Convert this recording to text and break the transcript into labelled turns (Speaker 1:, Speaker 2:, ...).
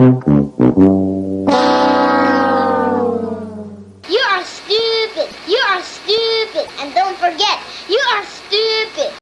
Speaker 1: You are stupid. You are stupid. And don't forget, you are stupid.